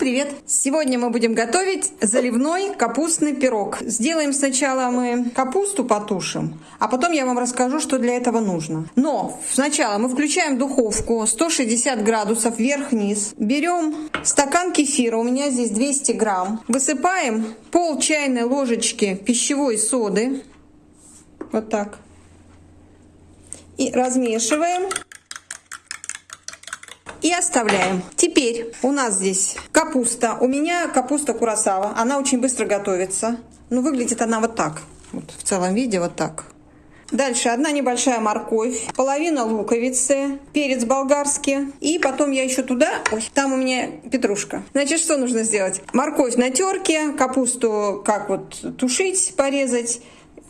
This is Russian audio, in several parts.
привет! Сегодня мы будем готовить заливной капустный пирог. Сделаем сначала мы капусту потушим, а потом я вам расскажу, что для этого нужно. Но сначала мы включаем духовку 160 градусов вверх-вниз. Берем стакан кефира, у меня здесь 200 грамм. Высыпаем пол чайной ложечки пищевой соды. Вот так. И размешиваем и оставляем. Теперь у нас здесь капуста. У меня капуста курасава. Она очень быстро готовится. Ну, выглядит она вот так. Вот в целом виде вот так. Дальше одна небольшая морковь, половина луковицы, перец болгарский. И потом я еще туда... Ой, там у меня петрушка. Значит, что нужно сделать? Морковь на терке, капусту как вот тушить, порезать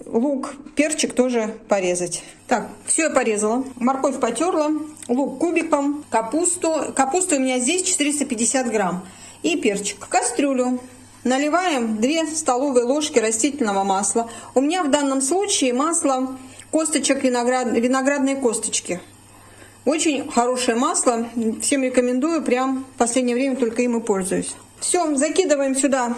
лук, перчик тоже порезать. Так, все я порезала. Морковь потерла, лук кубиком, капусту. Капуста у меня здесь 450 грамм. И перчик. Кастрюлю наливаем 2 столовые ложки растительного масла. У меня в данном случае масло косточек виноград, виноградной косточки. Очень хорошее масло. Всем рекомендую. Прям в последнее время только им и пользуюсь. Все, закидываем сюда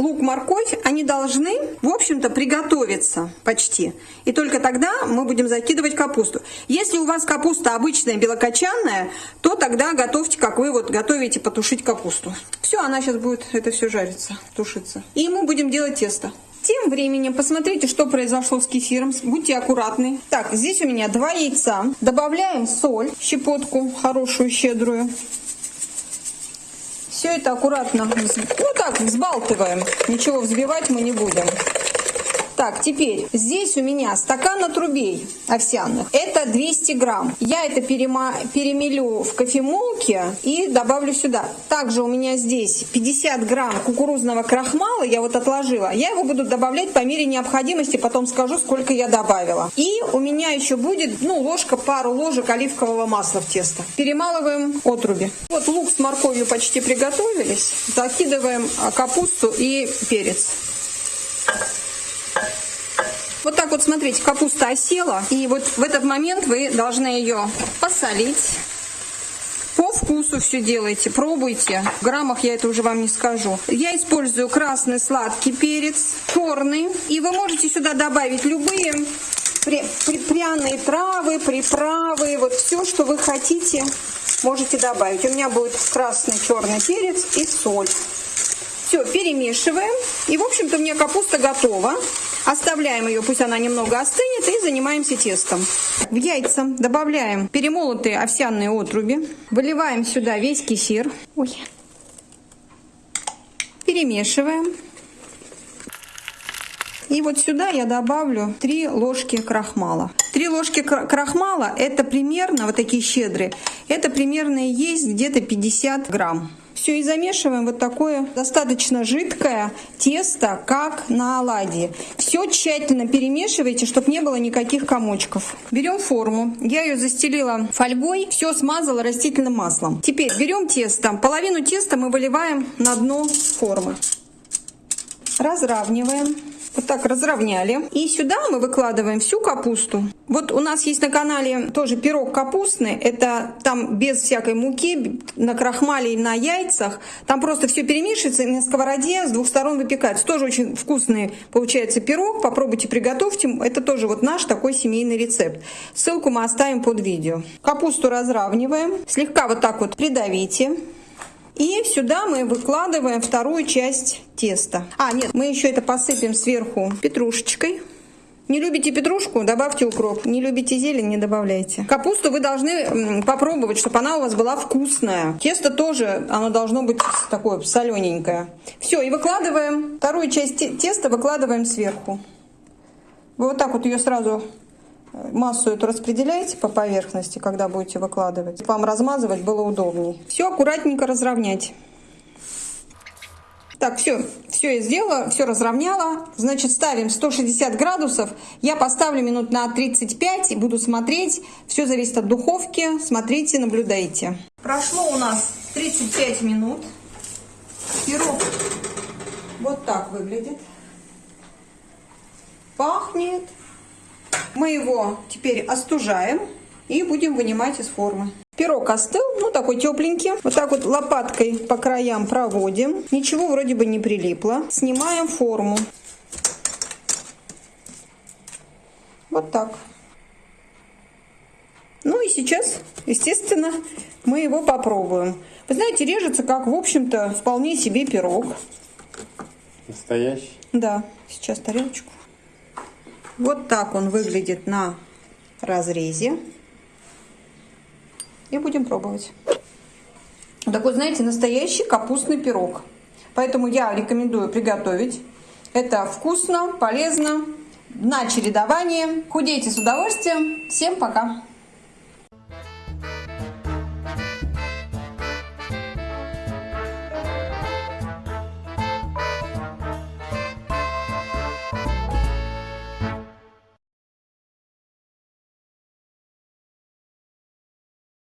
лук, морковь, они должны, в общем-то, приготовиться почти. И только тогда мы будем закидывать капусту. Если у вас капуста обычная, белокочанная, то тогда готовьте, как вы вот готовите потушить капусту. Все, она сейчас будет, это все жарится, тушиться. И мы будем делать тесто. Тем временем посмотрите, что произошло с кефиром. Будьте аккуратны. Так, здесь у меня два яйца. Добавляем соль, щепотку хорошую, щедрую. Все это аккуратно, ну так, взбалтываем. Ничего взбивать мы не будем. Так, теперь здесь у меня стакан отрубей овсяных. Это 200 грамм. Я это перема... перемелю в кофемолке и добавлю сюда. Также у меня здесь 50 грамм кукурузного крахмала. Я вот отложила. Я его буду добавлять по мере необходимости. Потом скажу, сколько я добавила. И у меня еще будет, ну, ложка, пару ложек оливкового масла в тесто. Перемалываем отруби. Вот лук с морковью почти приготовились. Закидываем а, капусту и перец. Вот так вот, смотрите, капуста осела. И вот в этот момент вы должны ее посолить. По вкусу все делайте, пробуйте. В граммах я это уже вам не скажу. Я использую красный сладкий перец, черный. И вы можете сюда добавить любые при, при, пряные травы, приправы, вот все, что вы хотите, можете добавить. У меня будет красный, черный перец и соль. Все, перемешиваем. И, в общем-то, у меня капуста готова. Оставляем ее, пусть она немного остынет, и занимаемся тестом. В яйца добавляем перемолотые овсяные отруби. Выливаем сюда весь кефир. Ой. Перемешиваем. И вот сюда я добавлю 3 ложки крахмала. 3 ложки крахмала это примерно, вот такие щедрые, это примерно есть где-то 50 грамм. Все и замешиваем вот такое достаточно жидкое тесто, как на оладьи. Все тщательно перемешивайте, чтобы не было никаких комочков. Берем форму. Я ее застелила фольгой, все смазала растительным маслом. Теперь берем тесто. Половину теста мы выливаем на дно формы. Разравниваем. Вот так разровняли. И сюда мы выкладываем всю капусту. Вот у нас есть на канале тоже пирог капустный. Это там без всякой муки, на крахмале и на яйцах. Там просто все перемешивается на сковороде с двух сторон выпекается. Тоже очень вкусный получается пирог. Попробуйте, приготовьте. Это тоже вот наш такой семейный рецепт. Ссылку мы оставим под видео. Капусту разравниваем. Слегка вот так вот придавите. И сюда мы выкладываем вторую часть теста. А, нет, мы еще это посыпем сверху петрушечкой. Не любите петрушку, добавьте укроп. Не любите зелень, не добавляйте. Капусту вы должны попробовать, чтобы она у вас была вкусная. Тесто тоже, оно должно быть такое солененькое. Все, и выкладываем, вторую часть теста выкладываем сверху. Вот так вот ее сразу Массу эту распределяйте по поверхности, когда будете выкладывать. Вам размазывать было удобней. Все аккуратненько разровнять. Так, все, все я сделала, все разровняла. Значит, ставим 160 градусов. Я поставлю минут на 35 и буду смотреть. Все зависит от духовки. Смотрите, наблюдайте. Прошло у нас 35 минут. Пирог вот так выглядит. Пахнет мы его теперь остужаем и будем вынимать из формы. Пирог остыл, ну такой тепленький. Вот так вот лопаткой по краям проводим. Ничего вроде бы не прилипло. Снимаем форму. Вот так. Ну и сейчас, естественно, мы его попробуем. Вы знаете, режется как, в общем-то, вполне себе пирог. Настоящий? Да, сейчас тарелочку. Вот так он выглядит на разрезе. И будем пробовать. Такой, знаете, настоящий капустный пирог. Поэтому я рекомендую приготовить. Это вкусно, полезно, на чередование. Худейте с удовольствием. Всем пока!